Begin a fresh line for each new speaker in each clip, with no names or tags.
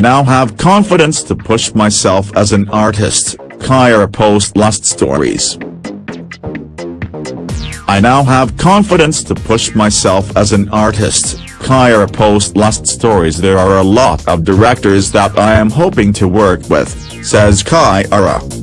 now have confidence to push myself as an artist, Kiara post Lust Stories. I now have confidence to push myself as an artist, Kiara post Lust Stories There are a lot of directors that I am hoping to work with, says Kiara.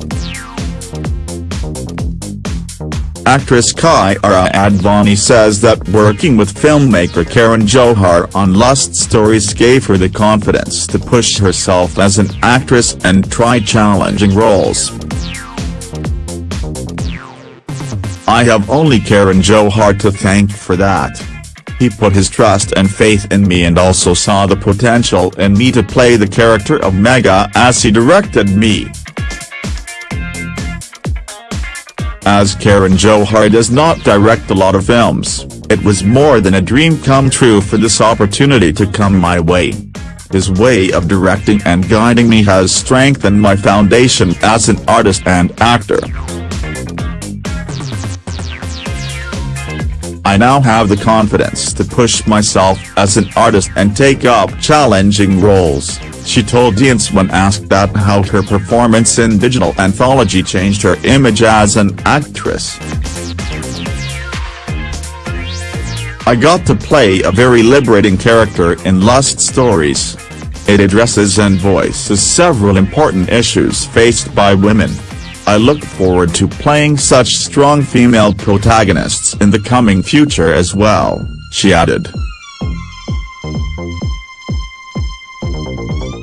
Actress Kiara Advani says that working with filmmaker Karan Johar on Lust Stories gave her the confidence to push herself as an actress and try challenging roles. I have only Karan Johar to thank for that. He put his trust and faith in me and also saw the potential in me to play the character of Megha as he directed me. As Karan Johar does not direct a lot of films, it was more than a dream come true for this opportunity to come my way. His way of directing and guiding me has strengthened my foundation as an artist and actor. I now have the confidence to push myself as an artist and take up challenging roles, she told Deance when asked that how her performance in digital anthology changed her image as an actress. I got to play a very liberating character in Lust Stories. It addresses and voices several important issues faced by women. I look forward to playing such strong female protagonists in the coming future as well, she added.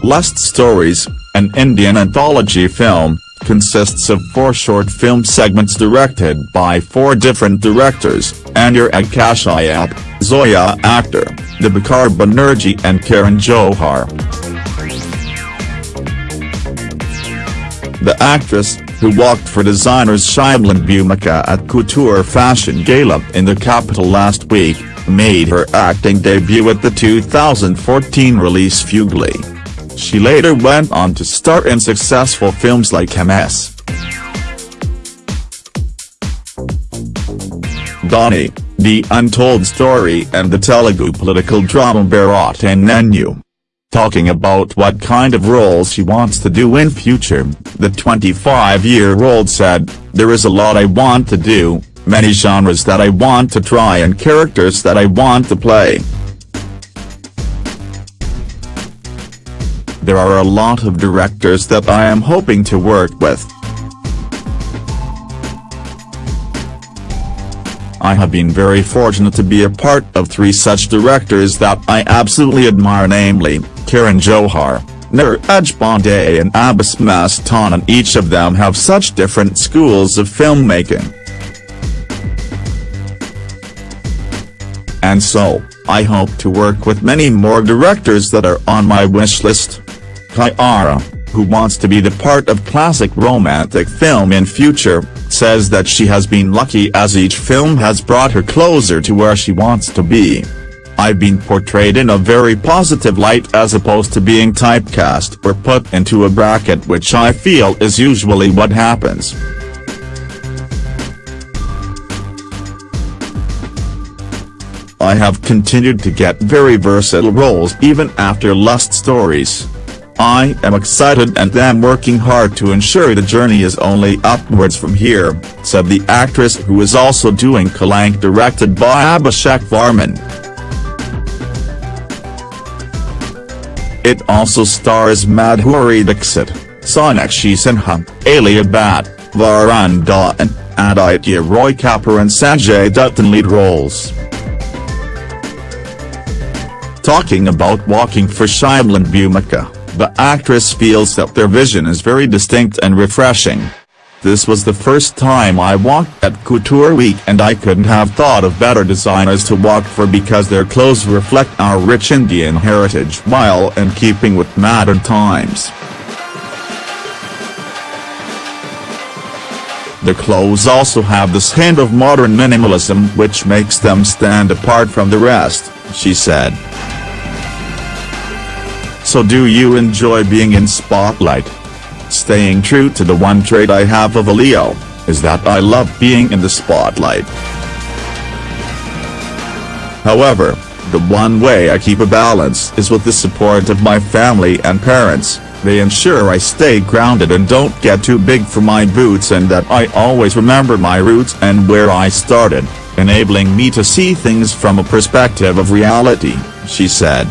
Lust Stories, an Indian anthology film, consists of four short film segments directed by four different directors, Anurag Kashyap, Zoya Akhtar, Dibakar Banerjee and Karan Johar. The actress, who walked for designers Shyamal and Bhumika at Couture Fashion Gala in the capital last week, made her acting debut at the 2014 release Fugly. She later went on to star in successful films like MS. Dhoni, The Untold Story and the Telugu political drama Bharat Ane Nenu. Talking about what kind of roles she wants to do in future, the 25-year-old said, There is a lot I want to do, many genres that I want to try and characters that I want to play. There are a lot of directors that I am hoping to work with. I have been very fortunate to be a part of three such directors that I absolutely admire namely, Karan Johar, Neeraj Pandey and Abbas Mastan and each of them have such different schools of filmmaking. And so, I hope to work with many more directors that are on my wish list. Kiara, who wants to be the part of classic romantic film in future, says that she has been lucky as each film has brought her closer to where she wants to be. I've been portrayed in a very positive light as opposed to being typecast or put into a bracket which I feel is usually what happens. I have continued to get very versatile roles even after Lust Stories. I am excited and am working hard to ensure the journey is only upwards from here, said the actress who is also doing Kalank directed by Abhishek Varman. It also stars Madhuri Dixit, Sonakshi Sinha, Alia Bhatt, Varun Dhawan, Aditya Roy Kapoor and Sanjay Dutt in lead roles. Talking about walking for Shyamal and Bhumika, the actress feels that their vision is very distinct and refreshing. This was the first time I walked at Couture Week and I couldn't have thought of better designers to walk for because their clothes reflect our rich Indian heritage while in keeping with modern times. The clothes also have this hint of modern minimalism which makes them stand apart from the rest, she said. So do you enjoy being in spotlight? Staying true to the one trait I have of a Leo, is that I love being in the spotlight. However, The one way I keep a balance is with the support of my family and parents, they ensure I stay grounded and don't get too big for my boots and that I always remember my roots and where I started, enabling me to see things from a perspective of reality, she said.